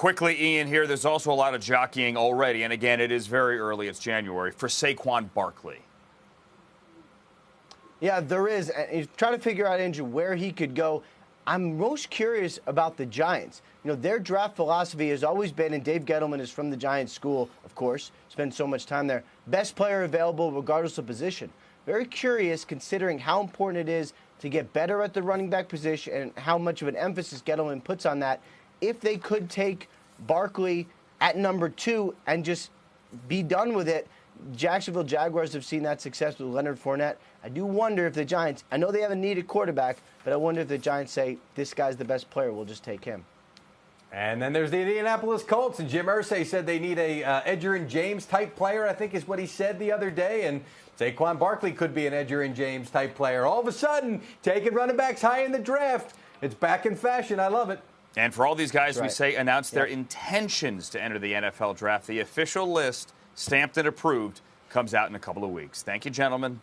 quickly, Ian, here, there's also a lot of jockeying already. And again, it is very early, it's January, for Saquon Barkley. Yeah, there is. And he's trying to figure out, Andrew, where he could go. I'm most curious about the Giants. You know, their draft philosophy has always been, and Dave Gettleman is from the Giants school, of course, spent so much time there, best player available regardless of position. Very curious considering how important it is to get better at the running back position and how much of an emphasis Gettleman puts on that. If they could take Barkley at number two and just be done with it, Jacksonville Jaguars have seen that success with Leonard Fournette. I do wonder if the Giants, I know they have a needed quarterback, but I wonder if the Giants say, this guy's the best player, we'll just take him. And then there's the Indianapolis Colts, and Jim Irsay said they need a uh, and James type player. I think is what he said the other day. And Saquon Barkley could be an Edgerrin James type player. All of a sudden, taking running backs high in the draft. It's back in fashion. I love it. And for all these guys, Right. we say announce their intentions to enter the NFL draft. The official list, stamped and approved, comes out in a couple of weeks. Thank you, gentlemen.